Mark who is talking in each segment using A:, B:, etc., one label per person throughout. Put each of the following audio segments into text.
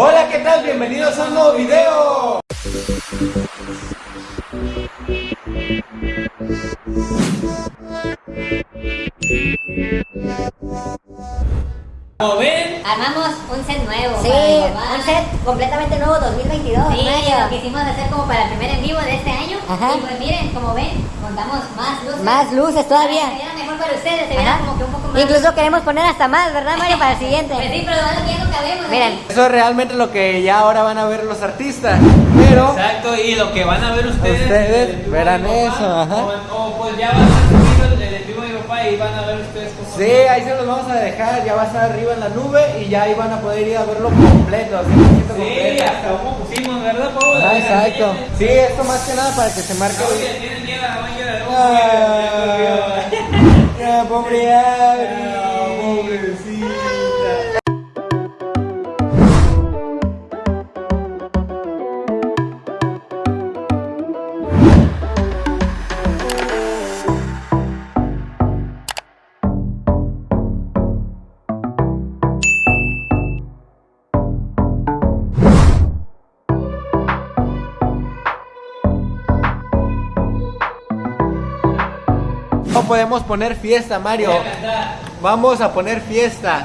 A: Hola, ¿qué tal? Bienvenidos a un nuevo video.
B: Como ven,
C: Armamos un set nuevo.
D: Sí, un set completamente nuevo 2022,
C: Sí,
D: Mario.
C: lo quisimos hacer como para el primer en vivo de este año.
D: Ajá.
C: Y pues miren, como ven, contamos más luces.
D: Más luces todavía.
C: Para que se mejor para ustedes, se como que un poco más.
D: Incluso queremos poner hasta más, ¿verdad, Mario? Para el
C: Pues
D: siguiente.
C: sí, pero igual ya no cabemos.
D: Miren.
A: Eso es realmente lo que ya ahora van a ver los artistas. Pero
B: exacto, y lo que van a ver ustedes.
A: Verán eso, ajá.
B: O, o pues ya va a y van a ver ustedes cómo.
A: sí, ahí se los vamos a dejar. Ya va a estar arriba en la nube y ya ahí van a poder ir a verlo completo, 100%
B: Sí,
A: completo.
B: hasta cómo pusimos, ¿verdad, Pablo?
A: Ah, exacto. Sí, esto más que nada para que se marque.
B: Oye, tienen miedo
A: pobre Abri. No podemos poner fiesta, Mario. Vamos a poner fiesta.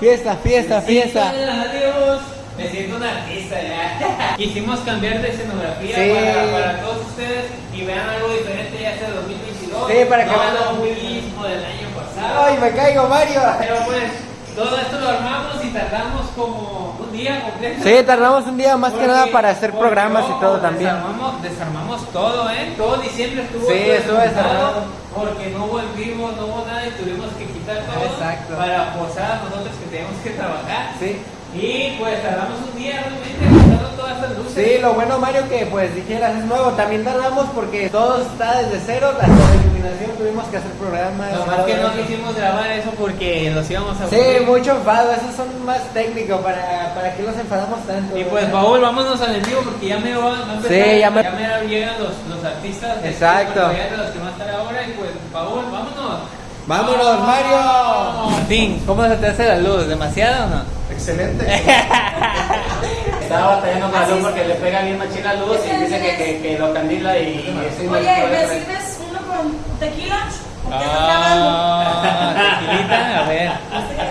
A: Fiesta, fiesta, fiesta.
B: Adiós. Me siento un artista ya. Quisimos cambiar de escenografía
A: Sí.
B: para, para todos ustedes y vean algo diferente ya sea 2022.
A: Sí, para que
B: no
A: vean
B: lo mismo del año pasado.
A: Ay, me caigo, Mario.
B: Pero pues todo esto lo armamos y tardamos como un día completo.
A: Sí, tardamos un día más que nada para hacer programas y todo también.
B: Desarmamos, desarmamos todo, ¿eh? Todo diciembre estuvo
A: Sí, estuvo
B: desarmado. Porque no vivo, no hubo nada y tuvimos que quitar todo
A: Exacto.
B: para posar a nosotros que teníamos que trabajar.
A: Sí.
B: Y pues tardamos un día realmente montando todas estas luces.
A: Sí, lo bueno Mario que pues dijeras es nuevo, también tardamos porque todo está desde cero, hasta la iluminación tuvimos que hacer programas.
B: Lo más que no quisimos grabar eso porque los íbamos a
A: Sí,
B: aburrir.
A: mucho enfado, esos son más técnicos, para, para que los enfadamos tanto.
B: Y pues. Paul, vámonos al en vivo porque ya me va a empezar.
A: Sí, ya me-
B: me llegan los, los artistas.
A: Exacto.
B: los que van a estar ahora y pues Paul, vámonos.
A: ¡Vámonos, Mario!
B: Martín, ¿cómo se te hace la luz? ¿Demasiado o no?
E: Excelente. Estaba batallando con la luz porque le pega bien machina la luz y dice que, que, que lo candila y, y
F: Oye, ¿me sirves uno con tequila? Porque ando grabando.
B: Ah, tequilita, a ver.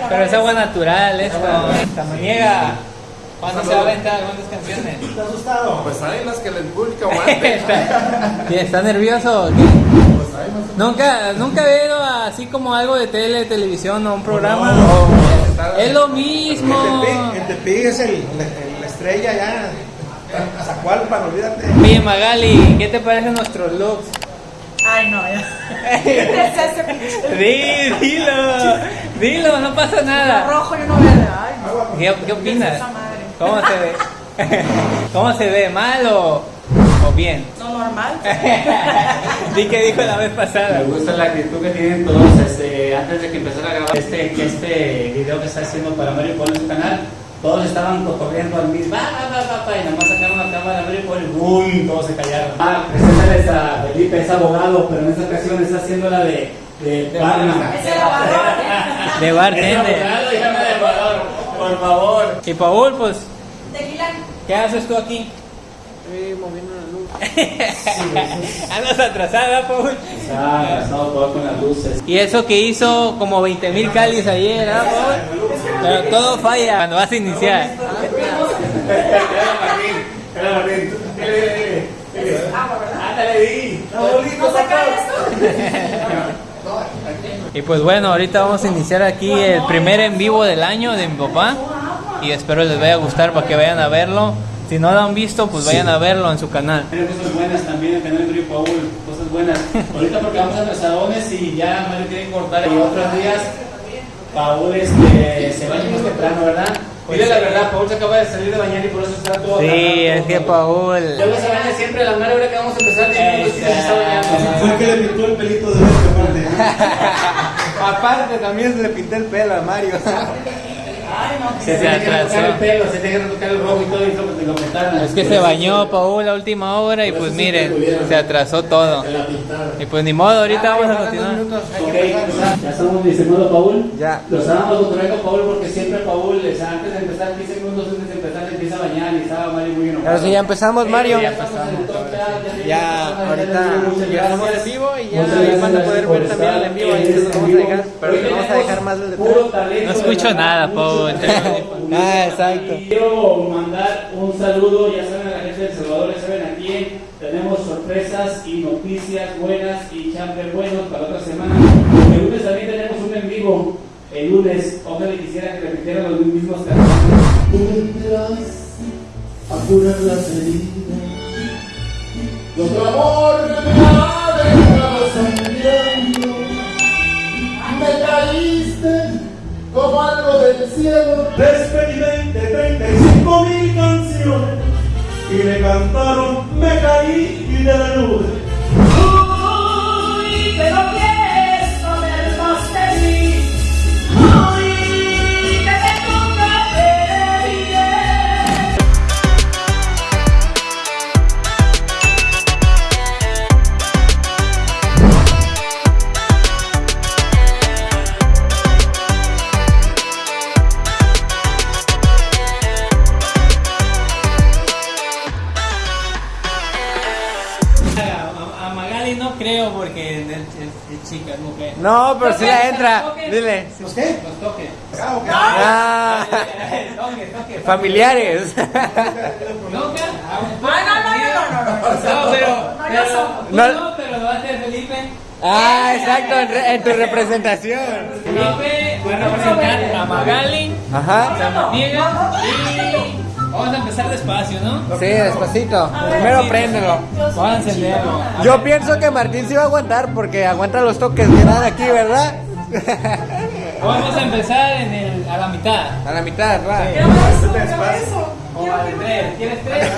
B: Pero es agua natural, esto. Tamaniega. ¿Cuándo se va a aventar? ¿Cuántas canciones?
E: ¿Te has asustado?
G: Pues hay las que el público aguante.
B: ¿Está, ¿Sí, ¿Está nervioso? o qué?
G: Pues hay más
B: Nunca, nunca he ido así como algo de tele, televisión o un programa.
G: No,
B: Es lo mismo.
E: En Tepic es el, el- la estrella ya. Zacualpan, olvídate.
B: Oye Magali, ¿qué te parecen nuestros looks?
F: Ay, no, ya.
B: Di, dilo, dilo, no pasa nada.
F: rojo y uno verde. Ay, no.
B: ¿Qué, qué opinas? ¿Cómo se ve? ¿Cómo se ve? ¿Mal o, o bien?
F: No normal.
B: Di que dijo la vez pasada.
E: Me gusta la actitud que tienen todos este, antes de que empezara a grabar este, que este video que está haciendo para Mario Paul en su canal. Todos estaban corriendo al mismo, va, va, va, y nada más sacaron la cámara de Mario Paul y ¡boom! Todos se callaron. Ah, preséntales a Felipe, es abogado, pero en esta ocasión está haciendo la de, de, barman.
F: Es el lavador.
B: De
E: Es
B: bartender.
E: abogado, de abogado, por favor.
B: Y Paul, pues,
F: Tequila.
B: ¿qué haces tú aquí?
A: Estoy moviendo la luz.
B: Andas atrasada, Paul.
E: Pasado todo con las luces.
B: Y eso que hizo como 20 mil calis ayer, ¿ah, Paul? Pero todo falla cuando vas a iniciar. Y pues bueno, ahorita vamos a iniciar aquí el primer en vivo del año de mi papá. Y espero les vaya a gustar para que vayan a verlo. Si no lo han visto, pues vayan a verlo en su canal.
E: Tiene cosas buenas también el canal de Mario Paul, cosas buenas. Ahorita porque vamos a Pesadones y ya Mario tiene que cortar. Y otros días, Paul este, se baña más temprano, ¿verdad? Dile la verdad, Paul se acaba de salir de bañar y por eso está todo
B: Sí, es que Paul.
E: Luego se baña siempre a la mera hora que vamos a empezar. dice que se está bañando.
G: Fue que le pintó el pelito de verde, aparte.
A: Aparte también se le pinté el pelo a Mario.
F: Ay, no,
E: Se
B: Se
E: que
B: atrasó.
E: el pelo, se tenía que tocar el rojo y todo, y lo, lo petaron.
B: Es que se bañó Paul a última hora y pues miren, se atrasó todo. Y pues ni modo, ahorita vamos a continuar.
A: minutos, hay
E: Ok,
A: que empezar.
E: ya estamos, mi estimado Paul.
A: Ya.
E: Lo estábamos cotorreando Paul porque siempre Paul, o sea, antes de empezar, 15 minutos antes de empezar, se empieza a bañar y estaba Mario muy enojado.
A: Ahora sí, ya empezamos, Mario.
E: Ya top, ya,
A: ahorita
E: muchas
A: ya estamos
E: gracias.
A: en vivo y ya van a poder ver también el en vivo. Ahí
E: en
A: se los vamos a
E: vivo.
A: dejar, pero les vamos a dejar más del
E: puro
A: detalle.
E: talento
B: No escucho nada,
E: talento.
A: Ah, exacto.
E: Quiero mandar un saludo, ya saben, a la gente de El Salvador, ya saben a quién. Tenemos sorpresas y noticias buenas y champions buenos para otra semana. El lunes también tenemos un en vivo. El lunes, ojalá quisiera que repitieran los mismos canciones.
G: Tú vendrás a curar las heridas. Y otro amor me ha dejado sangrando. Me caíste como algo del cielo.
H: Te experimenté 35 mil canciones y me cantaron, me caí y de la nube.
F: No
B: creo porque es, es- es chica, es mujer.
A: No, pero si la entra.
B: Toques.
A: Dile.
B: Los qué? Los toques.
A: Ah, familiares.
F: No, no, no, no, no, no.
B: No, pero,
F: No,
B: pero,
F: yo
B: tú
A: no.
B: no, pero lo hacer Felipe.
A: Ah, exacto, en, re- en tu representación.
B: Felipe va a representar a Magali,
A: Ajá.
B: Samaniega y vamos a empezar despacio, ¿no?
A: Sí, despacito. Primero préndelo.
B: Vamos a encenderlo.
A: Yo pienso que Martín sí va a aguantar porque aguanta los toques que dan aquí, ¿verdad?
B: Vamos a empezar en el, a la mitad.
A: A la mitad, va.
F: Eso.
B: O al tres. ¿Quieres tres?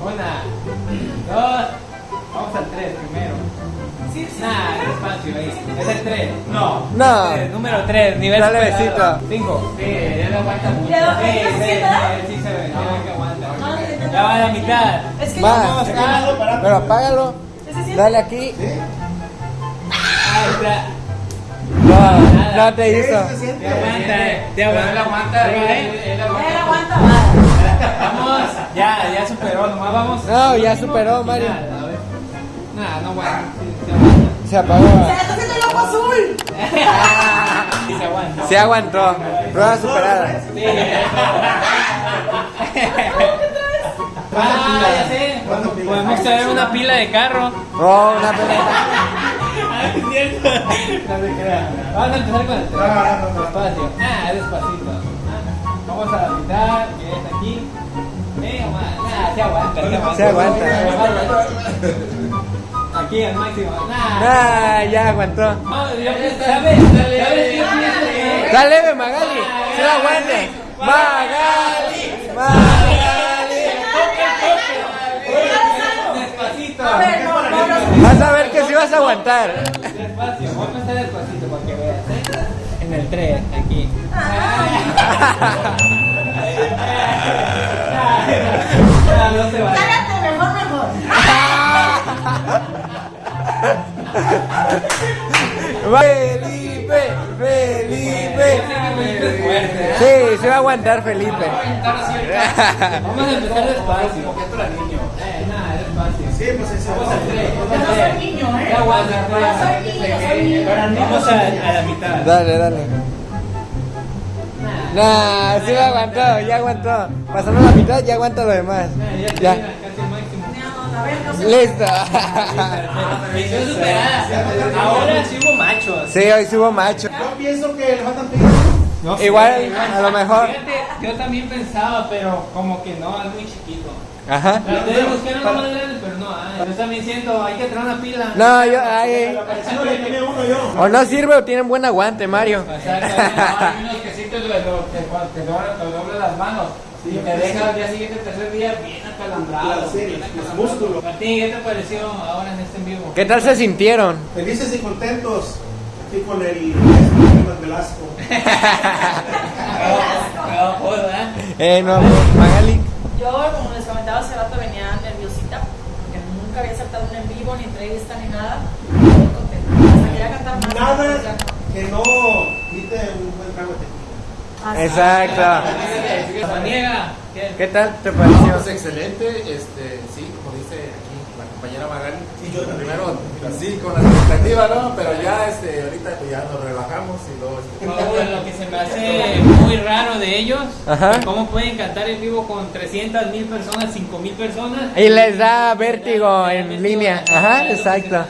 B: Una, dos. Vamos al tres primero.
F: Sí, sí.
B: Nah, ahí. Es el tres. No.
A: No.
B: Tres, número tres, nivel
A: Dale besito.
B: Cinco. Sí, ya lo aguanta mucho.
F: Ya,
B: Sí,
F: ¿ya
B: sí, sí, sí se ve, ve que aguanta.
F: No,
B: Ya va a la mitad.
F: Es que
A: Va.
F: yo-
A: Pero apágalo. Dale aquí.
B: Ahí está.
A: No, no te hizo.
B: Te aguanta, te aguanta. Él aguanta, ¿eh?
F: Él aguanta más.
B: Vamos, ya, ya superó, nomás vamos.
A: No, ya superó, Mario.
B: Nada, a ver. Nah, no aguanta.
A: Se apagó.
F: Se le está haciendo el ojo azul.
B: Sí se aguanta.
A: Se aguantó. Prueba superada.
B: Sí. Ah, ya sé. Podemos traer una pila de carro.
A: Oh, una pelota.
B: Ah, es cierto. No se crea. Vamos a empezar con el tren. Despacio. Ah, despacito. Ah, Vamos a la mitad, que es aquí. Eh, se aguanta, se aguanta.
A: Se aguanta.
B: Aquí al máximo. Nah.
A: Ah, ya aguantó.
B: No, yo, ¿sabes? ¿Sabes qué pienso que-
A: Está leve, Magali. Se la aguante. Magali. Magali.
B: Despacito.
A: Vas a ver que sí vas a aguantar.
B: Despacio, vamos a empezar despacito para que veas. ¿eh? En el 3, aquí. Ah, no se va.
A: Felipe, Felipe.
B: fuerte.
A: Sí, se va a aguantar Felipe.
B: Vamos a empezar despacio. Eh, nada, despacio.
G: Sí, pues eso.
B: Vamos al 3.
F: Yo no soy niño, ¿eh?
B: Ya aguanta,
F: soy niño, soy niño.
B: Vamos a, a la mitad.
A: Dale, dale. Nah, sí lo aguantó, ya aguantó. Pasando la mitad, ya aguanta lo demás.
B: Ya,
A: Ya.
B: ya. casi el máximo.
F: No, a ver, no sé.
A: Listo.
B: Misión superada. Ahora sí hubo machos.
A: Sí, hoy subo macho.
G: Yo pienso que le faltan pilas.
A: Igual, a lo mejor.
B: Fíjate, yo también pensaba, pero como que no, es muy chiquito.
A: Ajá.
B: Traté de buscar uno más grande, pero no hay. Yo también siento, hay que traer una pila.
A: No, yo, ay, o no sirve o tienen buen aguante, Mario.
B: Exacto, hay unos que sí te, te, te doblan- te doblan las manos. Y te dejan al día siguiente, tercer día, bien acalambrado.
G: Sí,
B: bien
G: los
B: acalambrado.
G: músculos.
B: Martín, ¿qué te pareció ahora en este en vivo?
A: ¿Qué tal se sintieron?
G: Felices y contentos. Aquí con el Esteban Velasco.
B: No, joder, ¿verdad?
A: Eh, no, Magali.
I: Yo, como les comentaba hace rato, venía nerviosita porque nunca había aceptado un en vivo, ni entrevista, ni nada. Muy contenta. Hasta quería cantar más.
G: Nada
I: no.
G: que no quite un buen trago de tequila.
I: Así.
A: Exacto.
B: Samaniega, ¿qué?
A: ¿Qué tal te pareció?
J: pues excelente, este, sí, como dice aquí la compañera Magali.
G: Y yo.
J: Primero, así con la expectativa, ¿no? Pero ya, este, ahorita pues, ya nos relajamos y luego, este,
B: Paul, lo que se me hace muy raro de ellos,
A: Ajá.
B: cómo pueden cantar en vivo con 300 mil personas, 5 mil personas.
A: Y les da vértigo en línea. Ajá, exacto.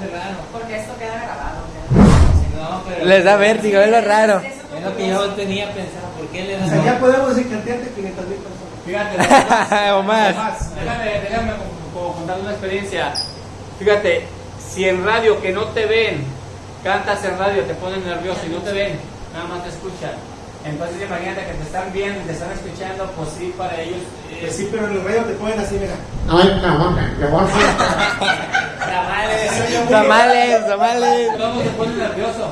I: Porque esto queda grabado.
B: No, pero-
A: Les da vértigo, es lo raro.
B: Es lo que yo tenía pensado, ¿por qué les
G: O
B: da
G: sea, ya podemos decir que ante 500 mil personas.
E: Fíjate,
A: O más.
E: además, déjame, déjame como- contar una experiencia. Fíjate, si en radio que no te ven, cantas en radio, te ponen nervioso y no te ven, nada más te escuchan. Entonces imagínate que te están viendo, te están escuchando, pues sí, para ellos eh,
G: Pues sí, pero en el radio te ponen así, mira.
J: Ay, cabrón, que voy
E: tamales.
A: Tamales, tamales.
E: Todo te pone nervioso.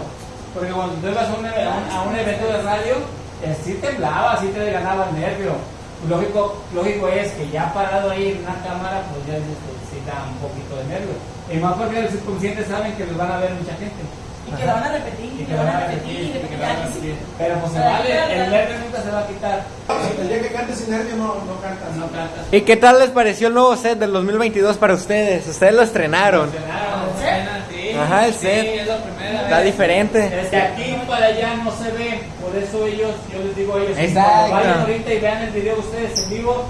E: Porque cuando tú ibas a un, a un- a un evento de radio, eh, sí temblaba, sí te ganaba el nervio. Lógico, lógico es que ya parado ahí en una cámara, pues ya necesita un poquito de nervio. Y más porque el subconsciente saben que los van a ver mucha gente.
I: Y que lo van a repetir,
E: Y
I: y
E: que van a
I: repetir, y
E: repetir, y que
I: repetir.
E: van a repetir. Pero pues se vale, el nervio nunca se va a quitar.
G: El día que cantes sin nervio no, no cantas.
E: No cantas.
A: ¿Y qué tal les pareció el nuevo set del 2022 para ustedes? Ustedes lo estrenaron.
E: Funcionan, sí.
A: Ajá, el
E: Sí,
A: set.
E: es la primera
A: Está
E: vez.
A: diferente.
E: Desde aquí para allá no se ve, por eso ellos, yo les digo a ellos, que
A: Exacto.
E: cuando vayan ahorita y vean el video ustedes en vivo,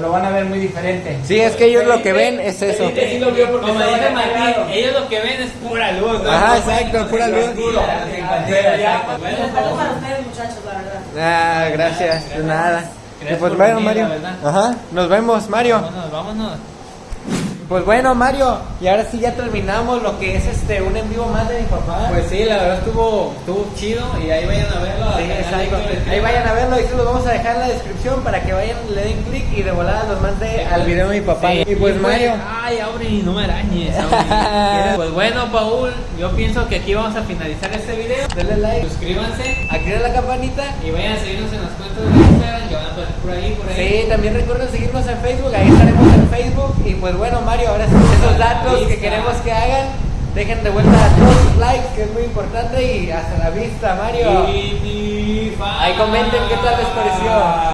E: lo van a ver muy diferente.
A: Sí, es que ellos lo que ven es eso.
E: Felipe sí lo vio porque
B: Como dice Martín, ellos lo que ven es pura luz, ¿no?
A: Ajá, exacto, pura luz.
I: Respeto para ustedes, muchachos, la verdad.
A: Ah, gracias. De nada. Y
B: Gracias
A: pues
B: por
A: bueno, Mario. Ajá, nos vemos, Mario.
B: Vámonos, vámonos.
A: Pues bueno, Mario, y ahora sí ya terminamos lo que es este un en vivo más de mi papá.
B: Pues sí, la verdad estuvo, estuvo chido y ahí vayan a verlo.
A: Sí, Ahí vayan a verlo, ahí se los vamos a dejar en la descripción para que vayan, le den clic y de volada los mande al video de mi papá.
B: Sí.
A: Y pues Mario,
B: Ay, Auri, no me arañes. Pues bueno, Paul, yo pienso que aquí vamos a finalizar este video.
A: denle like,
B: Suscríbanse
A: activen la campanita.
B: y vayan a seguirnos en las cuentas de Instagram que van a aparecer por ahí, por ahí.
A: Sí, también recuerden seguirnos en Facebook, ahí estaremos en Facebook. Y pues bueno, Mario, Ahora esos datos que queremos que hagan. Dejen de vuelta todos sus likes, que es muy importante, y hasta la vista, Mario. Ahí comenten qué tal les pareció.